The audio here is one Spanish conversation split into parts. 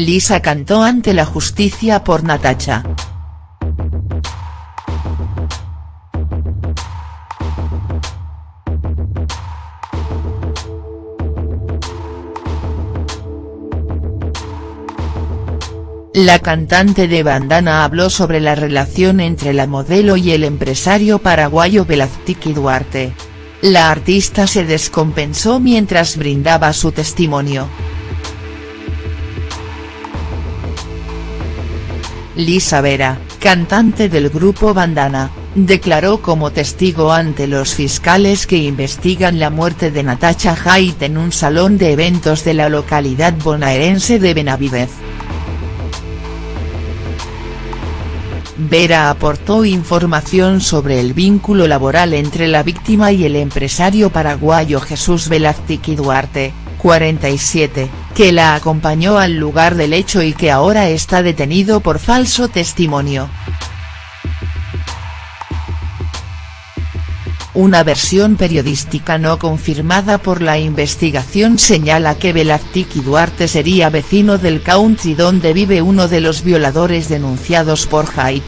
Lisa cantó ante la justicia por Natacha. La cantante de Bandana habló sobre la relación entre la modelo y el empresario paraguayo Velazquiki Duarte. La artista se descompensó mientras brindaba su testimonio. Lisa Vera, cantante del grupo Bandana, declaró como testigo ante los fiscales que investigan la muerte de Natacha Haidt en un salón de eventos de la localidad bonaerense de Benavidez. Vera aportó información sobre el vínculo laboral entre la víctima y el empresario paraguayo Jesús Velázquez Duarte, 47, que la acompañó al lugar del hecho y que ahora está detenido por falso testimonio. Una versión periodística no confirmada por la investigación señala que Velázquez Duarte sería vecino del country donde vive uno de los violadores denunciados por Haidt.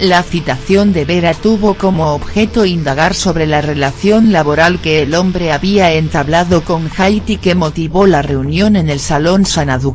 La citación de Vera tuvo como objeto indagar sobre la relación laboral que el hombre había entablado con Haidt y que motivó la reunión en el Salón Sanadú.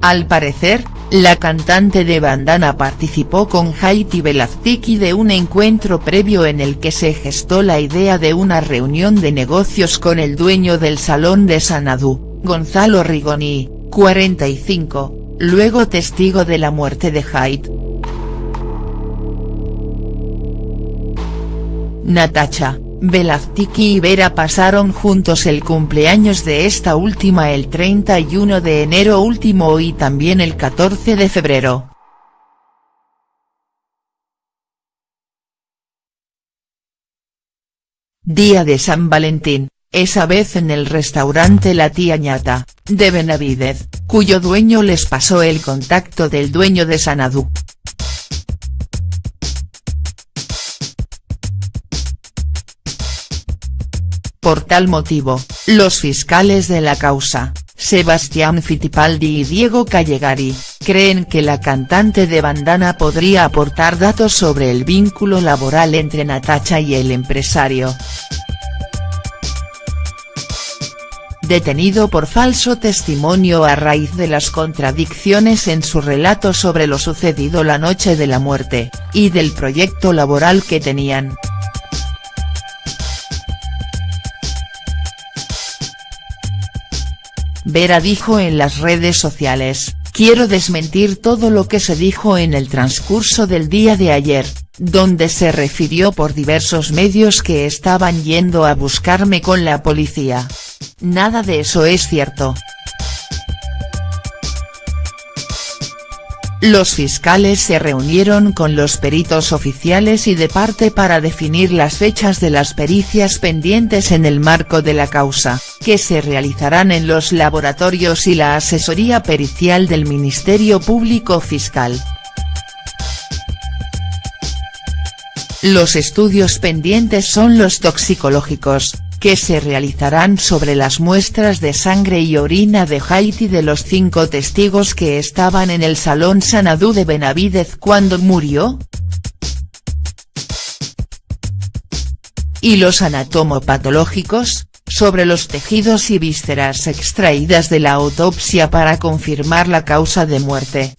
Al parecer, la cantante de Bandana participó con Haiti Velazquiki de un encuentro previo en el que se gestó la idea de una reunión de negocios con el dueño del salón de Sanadú, Gonzalo Rigoni, 45, luego testigo de la muerte de Haidt. Natacha, Velazquiki y Vera pasaron juntos el cumpleaños de esta última el 31 de enero último y también el 14 de febrero. Día de San Valentín, esa vez en el restaurante La Tía Ñata, de Benavidez, cuyo dueño les pasó el contacto del dueño de Sanadú. Por tal motivo, los fiscales de la causa, Sebastián Fittipaldi y Diego Callegari, creen que la cantante de Bandana podría aportar datos sobre el vínculo laboral entre Natacha y el empresario. Detenido por falso testimonio a raíz de las contradicciones en su relato sobre lo sucedido la noche de la muerte, y del proyecto laboral que tenían. Vera dijo en las redes sociales, quiero desmentir todo lo que se dijo en el transcurso del día de ayer, donde se refirió por diversos medios que estaban yendo a buscarme con la policía. Nada de eso es cierto. Los fiscales se reunieron con los peritos oficiales y de parte para definir las fechas de las pericias pendientes en el marco de la causa, que se realizarán en los laboratorios y la asesoría pericial del Ministerio Público Fiscal. Los estudios pendientes son los toxicológicos, que se realizarán sobre las muestras de sangre y orina de Haiti de los cinco testigos que estaban en el Salón Sanadú de Benavidez cuando murió. Y los anatomopatológicos, sobre los tejidos y vísceras extraídas de la autopsia para confirmar la causa de muerte.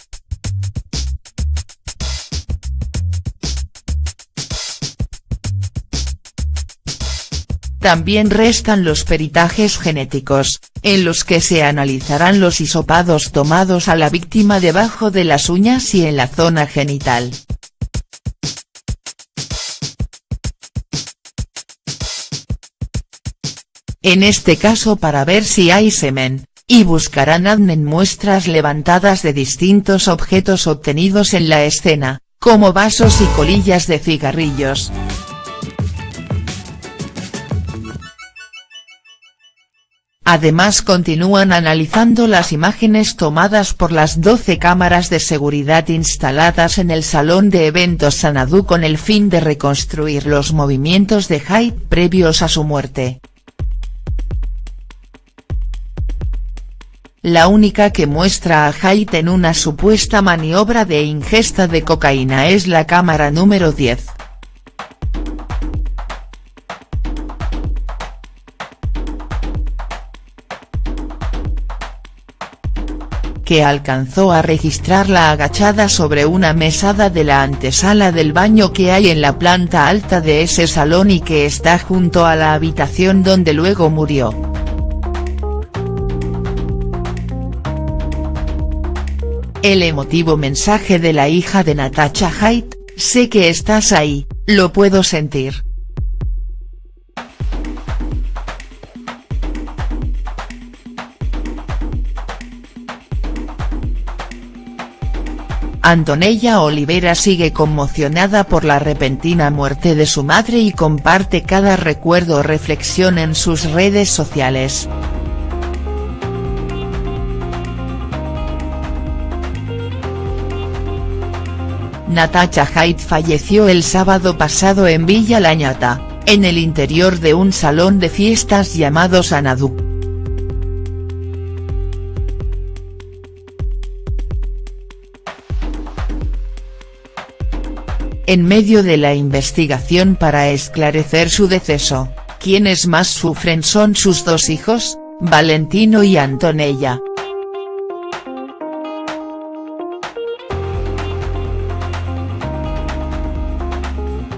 También restan los peritajes genéticos, en los que se analizarán los hisopados tomados a la víctima debajo de las uñas y en la zona genital. En este caso para ver si hay semen, y buscarán ADN muestras levantadas de distintos objetos obtenidos en la escena, como vasos y colillas de cigarrillos. Además continúan analizando las imágenes tomadas por las 12 cámaras de seguridad instaladas en el salón de eventos Sanadú con el fin de reconstruir los movimientos de Hyde previos a su muerte. La única que muestra a Hyde en una supuesta maniobra de ingesta de cocaína es la cámara número 10. Que alcanzó a registrarla agachada sobre una mesada de la antesala del baño que hay en la planta alta de ese salón y que está junto a la habitación donde luego murió. El emotivo mensaje de la hija de Natasha Haidt, sé que estás ahí, lo puedo sentir. Antonella Olivera sigue conmocionada por la repentina muerte de su madre y comparte cada recuerdo o reflexión en sus redes sociales. Natacha Haidt falleció el sábado pasado en Villa Lañata, en el interior de un salón de fiestas llamado Sanadú. En medio de la investigación para esclarecer su deceso, quienes más sufren son sus dos hijos, Valentino y Antonella.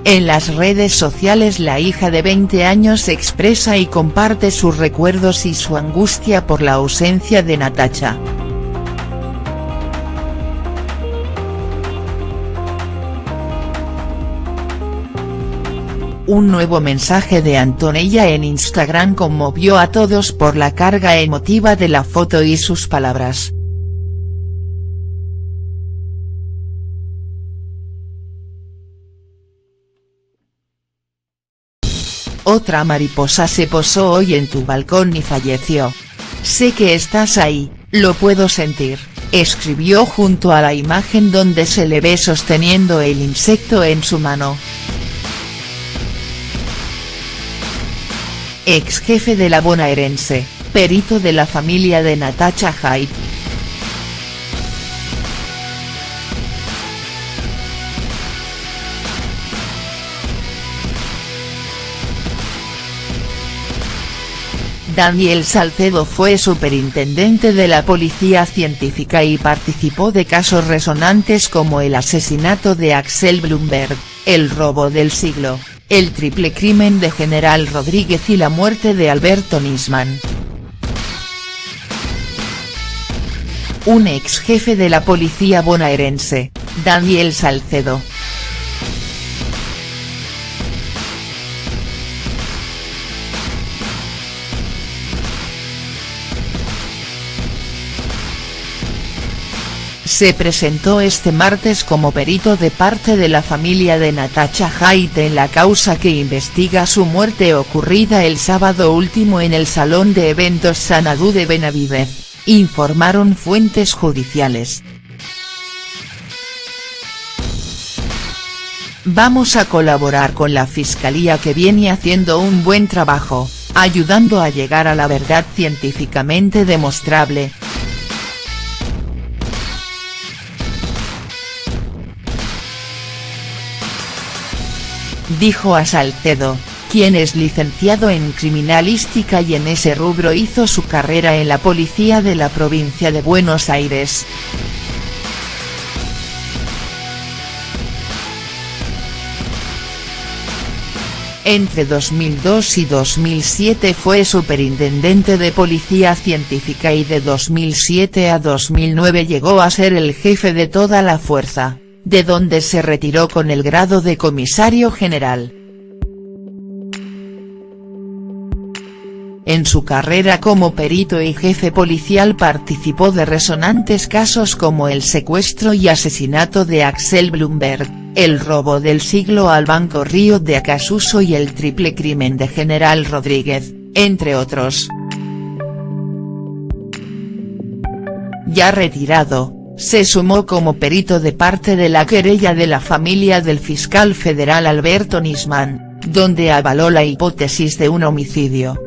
En las redes sociales la hija de 20 años expresa y comparte sus recuerdos y su angustia por la ausencia de Natacha. Un nuevo mensaje de Antonella en Instagram conmovió a todos por la carga emotiva de la foto y sus palabras. Otra mariposa se posó hoy en tu balcón y falleció. Sé que estás ahí, lo puedo sentir, escribió junto a la imagen donde se le ve sosteniendo el insecto en su mano. Ex jefe de la bonaerense, perito de la familia de Natacha Haidt. Daniel Salcedo fue superintendente de la Policía Científica y participó de casos resonantes como el asesinato de Axel Bloomberg, el robo del siglo, el triple crimen de General Rodríguez y la muerte de Alberto Nisman. Un ex jefe de la policía bonaerense, Daniel Salcedo, se presentó este martes como perito de parte de la familia de Natacha Haidt en la causa que investiga su muerte ocurrida el sábado último en el Salón de Eventos Sanadú de Benavidez, informaron fuentes judiciales. Vamos a colaborar con la Fiscalía que viene haciendo un buen trabajo, ayudando a llegar a la verdad científicamente demostrable, dijo a Salcedo, quien es licenciado en criminalística y en ese rubro hizo su carrera en la policía de la provincia de Buenos Aires. Entre 2002 y 2007 fue superintendente de Policía Científica y de 2007 a 2009 llegó a ser el jefe de toda la fuerza de donde se retiró con el grado de comisario general. En su carrera como perito y jefe policial participó de resonantes casos como el secuestro y asesinato de Axel Bloomberg, el robo del siglo al Banco Río de Acasuso y el triple crimen de General Rodríguez, entre otros. ya retirado, se sumó como perito de parte de la querella de la familia del fiscal federal Alberto Nisman, donde avaló la hipótesis de un homicidio.